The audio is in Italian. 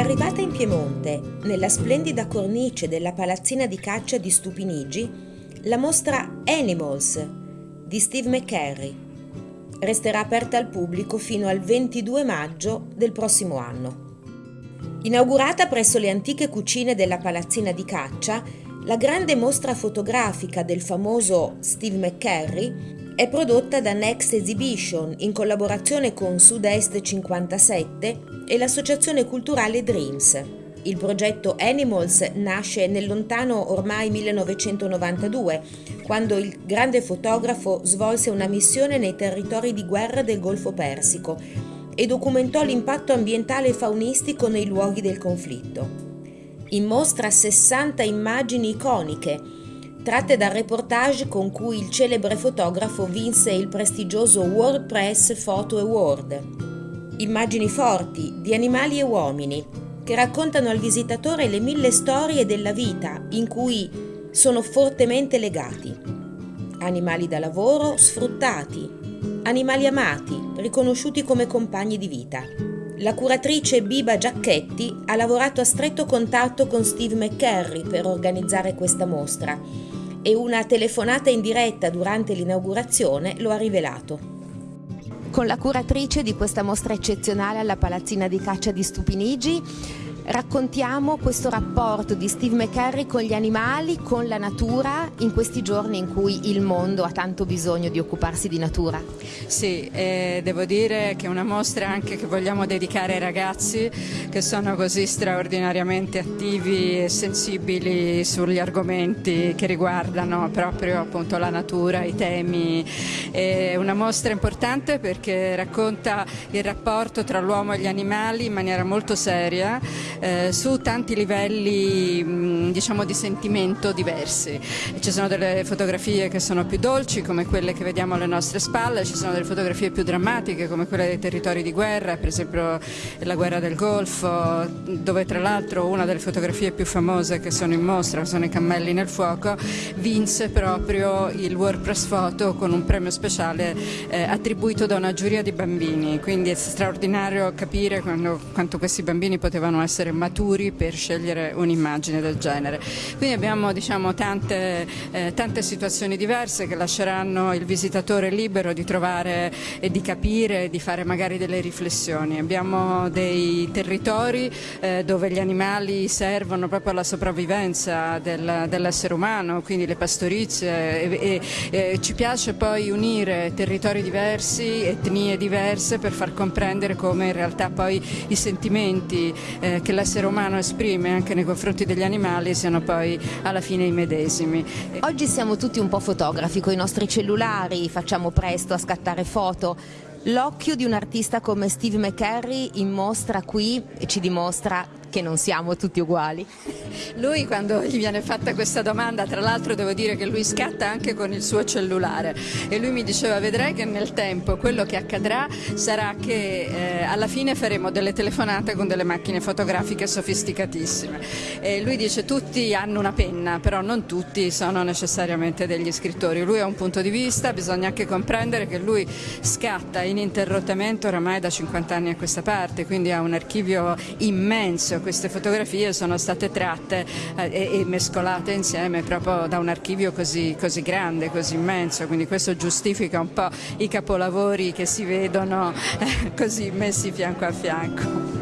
Arrivata in Piemonte, nella splendida cornice della palazzina di caccia di Stupinigi, la mostra Animals di Steve McCarry. Resterà aperta al pubblico fino al 22 maggio del prossimo anno. Inaugurata presso le antiche cucine della palazzina di caccia, la grande mostra fotografica del famoso Steve McCarry è prodotta da Next Exhibition in collaborazione con Sud-Est 57 e l'associazione culturale Dreams. Il progetto Animals nasce nel lontano ormai 1992, quando il grande fotografo svolse una missione nei territori di guerra del Golfo Persico e documentò l'impatto ambientale e faunistico nei luoghi del conflitto. In mostra 60 immagini iconiche tratte dal reportage con cui il celebre fotografo vinse il prestigioso World Press Photo Award. Immagini forti di animali e uomini che raccontano al visitatore le mille storie della vita in cui sono fortemente legati. Animali da lavoro sfruttati, animali amati, riconosciuti come compagni di vita. La curatrice Biba Giacchetti ha lavorato a stretto contatto con Steve McCarry per organizzare questa mostra e una telefonata in diretta durante l'inaugurazione lo ha rivelato. Con la curatrice di questa mostra eccezionale alla Palazzina di Caccia di Stupinigi raccontiamo questo rapporto di Steve McCarry con gli animali, con la natura, in questi giorni in cui il mondo ha tanto bisogno di occuparsi di natura. Sì, eh, devo dire che è una mostra anche che vogliamo dedicare ai ragazzi che sono così straordinariamente attivi e sensibili sugli argomenti che riguardano proprio appunto la natura, i temi. È una mostra importante perché racconta il rapporto tra l'uomo e gli animali in maniera molto seria eh, su tanti livelli diciamo di sentimento diversi. Ci sono delle fotografie che sono più dolci come quelle che vediamo alle nostre spalle, ci sono delle fotografie più drammatiche come quelle dei territori di guerra, per esempio la guerra del Golfo, dove tra l'altro una delle fotografie più famose che sono in mostra, sono i cammelli nel fuoco, vinse proprio il World Press Photo con un premio speciale eh, attribuito da una giuria di bambini, quindi è straordinario capire quando, quanto questi bambini potevano essere essere maturi per scegliere un'immagine del genere. Quindi abbiamo diciamo, tante, eh, tante, situazioni diverse che lasceranno il visitatore libero di trovare e di capire, di fare magari delle riflessioni. Abbiamo dei territori eh, dove gli animali servono proprio alla sopravvivenza del, dell'essere umano, quindi le pastorizie e, e, e ci piace poi unire territori diversi, etnie diverse per far comprendere come in realtà poi i sentimenti eh, che l'essere umano esprime anche nei confronti degli animali siano poi alla fine i medesimi. Oggi siamo tutti un po' fotografi con i nostri cellulari, facciamo presto a scattare foto. L'occhio di un artista come Steve McCarry in mostra qui e ci dimostra che non siamo tutti uguali? Lui quando gli viene fatta questa domanda, tra l'altro devo dire che lui scatta anche con il suo cellulare e lui mi diceva vedrai che nel tempo quello che accadrà sarà che eh, alla fine faremo delle telefonate con delle macchine fotografiche sofisticatissime. E lui dice tutti hanno una penna, però non tutti sono necessariamente degli scrittori. Lui ha un punto di vista, bisogna anche comprendere che lui scatta ininterrottamente oramai da 50 anni a questa parte, quindi ha un archivio immenso queste fotografie sono state tratte eh, e, mescolate insieme proprio da un archivio così, così grande, così immenso, quindi questo giustifica un po' i capolavori che si vedono eh, così messi fianco a fianco.